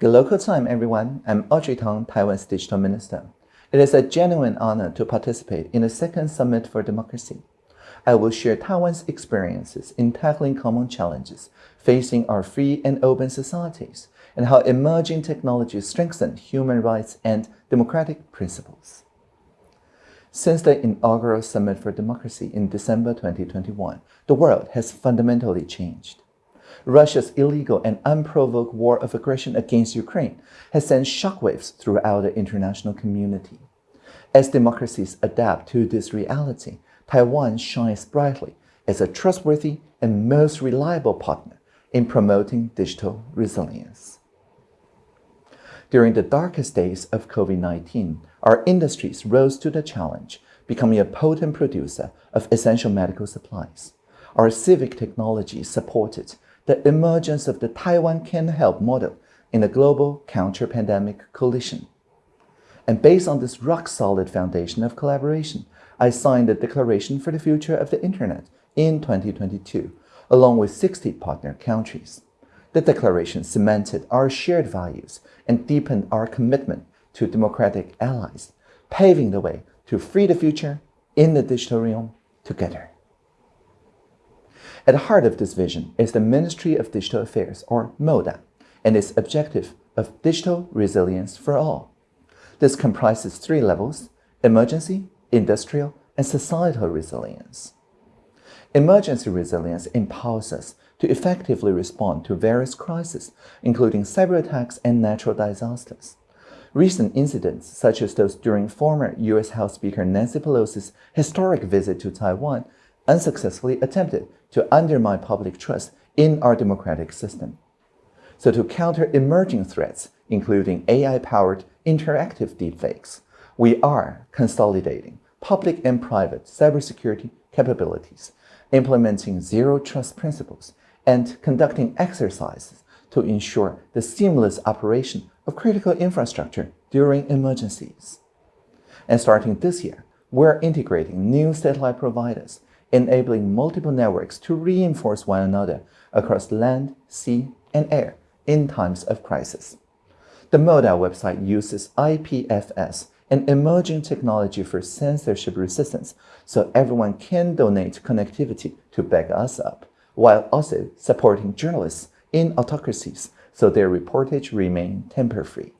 Good local time, everyone. I'm Audrey Tang, Taiwan's digital minister. It is a genuine honor to participate in the second Summit for Democracy. I will share Taiwan's experiences in tackling common challenges facing our free and open societies and how emerging technologies strengthen human rights and democratic principles. Since the inaugural Summit for Democracy in December 2021, the world has fundamentally changed. Russia's illegal and unprovoked war of aggression against Ukraine has sent shockwaves throughout the international community. As democracies adapt to this reality, Taiwan shines brightly as a trustworthy and most reliable partner in promoting digital resilience. During the darkest days of COVID-19, our industries rose to the challenge, becoming a potent producer of essential medical supplies. Our civic technology supported the emergence of the Taiwan Can Help model in the global counter-pandemic coalition. And based on this rock-solid foundation of collaboration, I signed the Declaration for the Future of the Internet in 2022, along with 60 partner countries. The declaration cemented our shared values and deepened our commitment to democratic allies, paving the way to free the future in the digital realm together. At the heart of this vision is the Ministry of Digital Affairs, or MODA, and its objective of digital resilience for all. This comprises three levels, emergency, industrial, and societal resilience. Emergency resilience empowers us to effectively respond to various crises, including cyber attacks and natural disasters. Recent incidents, such as those during former U.S. House Speaker Nancy Pelosi's historic visit to Taiwan, unsuccessfully attempted to undermine public trust in our democratic system. So to counter emerging threats, including AI-powered interactive deepfakes, we are consolidating public and private cybersecurity capabilities, implementing zero trust principles, and conducting exercises to ensure the seamless operation of critical infrastructure during emergencies. And starting this year, we're integrating new satellite providers enabling multiple networks to reinforce one another across land, sea, and air in times of crisis. The MODA website uses IPFS, an emerging technology for censorship resistance, so everyone can donate connectivity to back us up, while also supporting journalists in autocracies so their reportage remain tamper-free.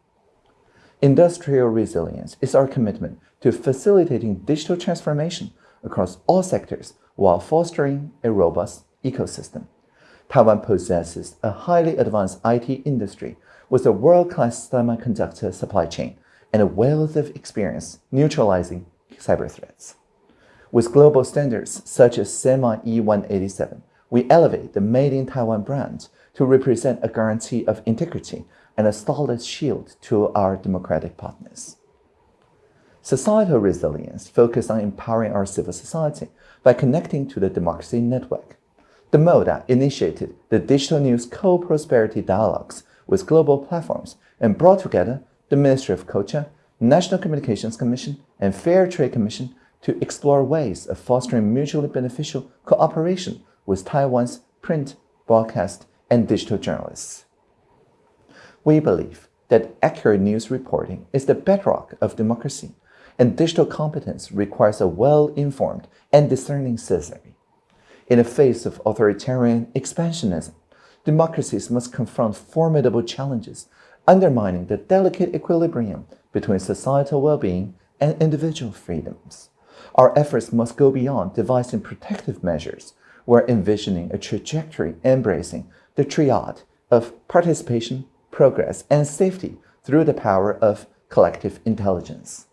Industrial resilience is our commitment to facilitating digital transformation across all sectors while fostering a robust ecosystem. Taiwan possesses a highly advanced IT industry with a world-class semiconductor supply chain and a wealth of experience neutralizing cyber threats. With global standards such as SEMI E187, we elevate the Made in Taiwan brand to represent a guarantee of integrity and a solid shield to our democratic partners. Societal resilience focuses on empowering our civil society by connecting to the democracy network. The MODA initiated the Digital News Co-Prosperity Dialogues with global platforms and brought together the Ministry of Culture, National Communications Commission, and Fair Trade Commission to explore ways of fostering mutually beneficial cooperation with Taiwan's print, broadcast, and digital journalists. We believe that accurate news reporting is the bedrock of democracy and digital competence requires a well-informed and discerning citizenry. In the face of authoritarian expansionism, democracies must confront formidable challenges, undermining the delicate equilibrium between societal well-being and individual freedoms. Our efforts must go beyond devising protective measures. We're envisioning a trajectory embracing the triad of participation, progress, and safety through the power of collective intelligence.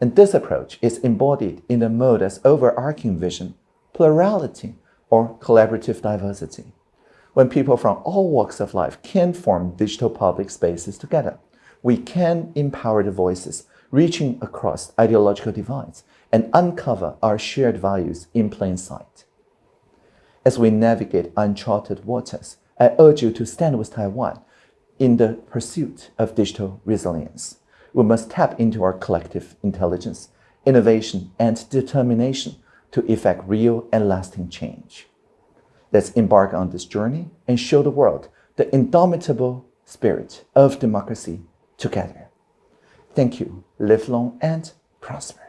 And this approach is embodied in the MODA's overarching vision, plurality or collaborative diversity. When people from all walks of life can form digital public spaces together, we can empower the voices reaching across ideological divides and uncover our shared values in plain sight. As we navigate uncharted waters, I urge you to stand with Taiwan in the pursuit of digital resilience we must tap into our collective intelligence, innovation, and determination to effect real and lasting change. Let's embark on this journey and show the world the indomitable spirit of democracy together. Thank you. Live long and prosper.